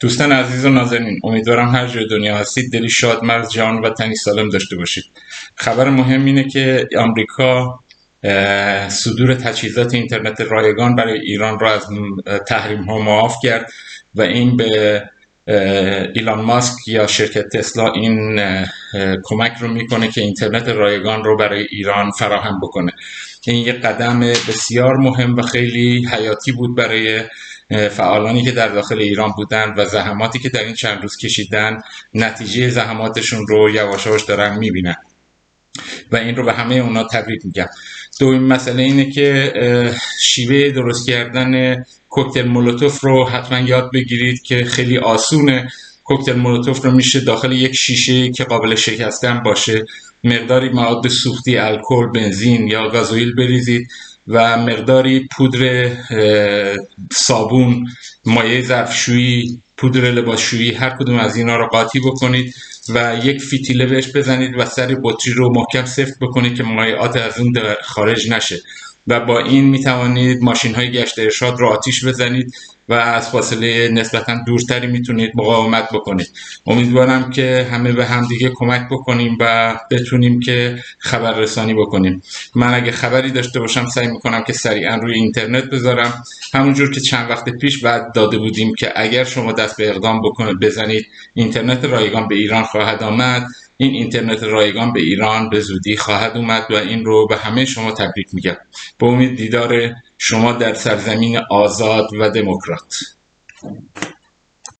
دوستان عزیز و نازنین امیدوارم هر جای دنیا هستید دلی شاد مرز جان و تنی سالم داشته باشید. خبر مهم اینه که آمریکا صدور تجهیزات اینترنت رایگان برای ایران را از تحریم ها معاف کرد و این به ایلان ماسک یا شرکت تسلا این کمک رو می‌کنه که اینترنت رایگان رو برای ایران فراهم بکنه. این یک قدم بسیار مهم و خیلی حیاتی بود برای فعالانی که در داخل ایران بودن و زحماتی که در این چند روز کشیدن نتیجه زحماتشون رو یواشاش دارن می‌بینن. و این رو به همه اونا تبریک میگم. دومین مسئله اینه که شیوه درست کردن کوکتل مولوتوف رو حتما یاد بگیرید که خیلی آسونه. کوکتل مولوتوف رو میشه داخل یک شیشه که قابل شکستن باشه. مقداری مواد سوختی الکل بنزین یا گازوئیل بریزید و مقداری پودر صابون مایع ظرفشویی پودر لباسشویی هر کدوم از اینا رو قاطی بکنید و یک فیتیله بهش بزنید و سر بطری رو محکم سفت بکنید که مایعات از اون خارج نشه. و با این می توانید ماشین های گشت ارشاد رو آتیش بزنید و از فاصله نسبتا دورتری می‌تونید مقاومت بکنید. امیدوارم که همه به هم دیگه کمک بکنیم و بتونیم که خبر رسانی بکنیم. من اگه خبری داشته باشم سعی می‌کنم که سریعا روی اینترنت بذارم. همونجور که چند وقت پیش بعد داده بودیم که اگر شما دست به اقدام بکنید بزنید. اینترنت رایگان به ایران خواهد آمد. این اینترنت رایگان به ایران به زودی خواهد اومد و این رو به همه شما تبریک میگم. به امید دیدار شما در سرزمین آزاد و دموکرات.